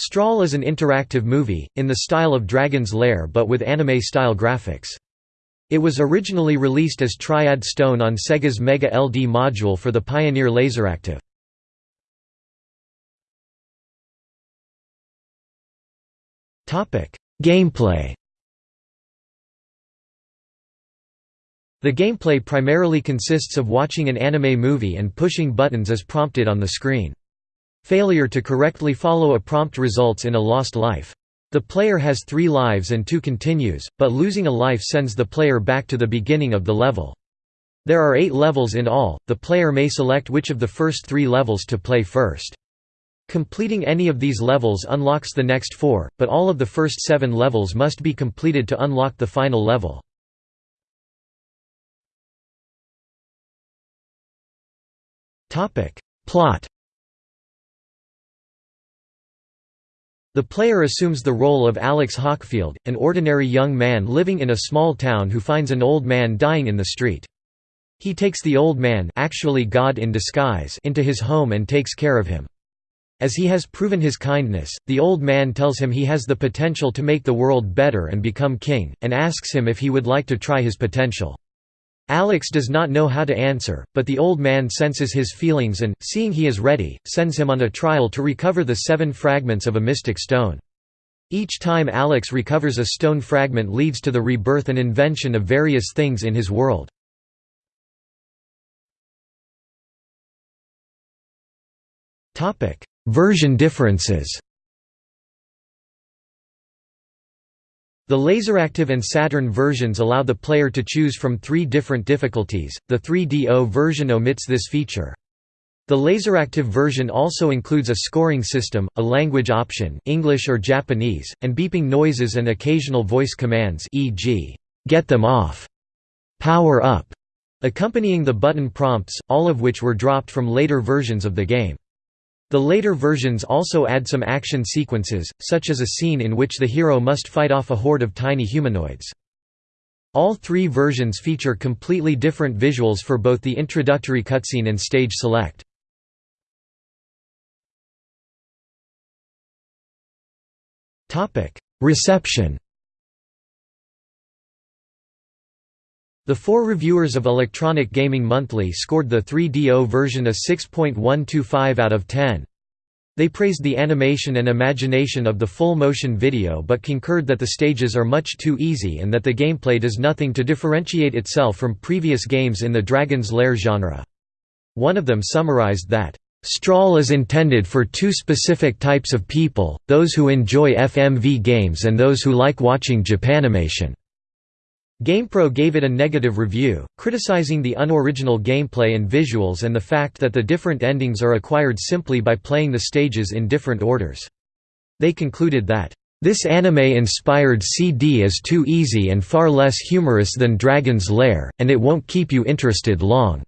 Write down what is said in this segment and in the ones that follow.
Strahl is an interactive movie, in the style of Dragon's Lair but with anime-style graphics. It was originally released as Triad Stone on Sega's Mega LD module for the Pioneer Laseractive. Gameplay The gameplay primarily consists of watching an anime movie and pushing buttons as prompted on the screen. Failure to correctly follow a prompt results in a lost life. The player has three lives and two continues, but losing a life sends the player back to the beginning of the level. There are eight levels in all, the player may select which of the first three levels to play first. Completing any of these levels unlocks the next four, but all of the first seven levels must be completed to unlock the final level. Plot The player assumes the role of Alex Hawkfield, an ordinary young man living in a small town who finds an old man dying in the street. He takes the old man actually God in disguise into his home and takes care of him. As he has proven his kindness, the old man tells him he has the potential to make the world better and become king, and asks him if he would like to try his potential. Alex does not know how to answer, but the old man senses his feelings and, seeing he is ready, sends him on a trial to recover the seven fragments of a mystic stone. Each time Alex recovers a stone fragment leads to the rebirth and invention of various things in his world. Version differences The Laseractive and Saturn versions allow the player to choose from three different difficulties, the 3DO version omits this feature. The Laseractive version also includes a scoring system, a language option English or Japanese, and beeping noises and occasional voice commands e.g., "'Get them off'", "'Power up' accompanying the button prompts, all of which were dropped from later versions of the game. The later versions also add some action sequences, such as a scene in which the hero must fight off a horde of tiny humanoids. All three versions feature completely different visuals for both the introductory cutscene and stage select. Reception The four reviewers of Electronic Gaming Monthly scored the 3DO version a 6.125 out of 10. They praised the animation and imagination of the full motion video but concurred that the stages are much too easy and that the gameplay does nothing to differentiate itself from previous games in the Dragon's Lair genre. One of them summarized that, "...Strahl is intended for two specific types of people, those who enjoy FMV games and those who like watching Japanimation." GamePro gave it a negative review, criticizing the unoriginal gameplay and visuals and the fact that the different endings are acquired simply by playing the stages in different orders. They concluded that, "...this anime-inspired CD is too easy and far less humorous than Dragon's Lair, and it won't keep you interested long."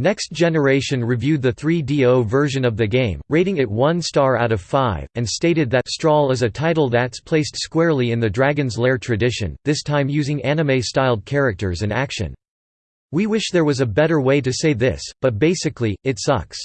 Next Generation reviewed the 3DO version of the game, rating it 1 star out of 5, and stated that Strahl is a title that's placed squarely in the Dragon's Lair tradition, this time using anime-styled characters and action. We wish there was a better way to say this, but basically, it sucks.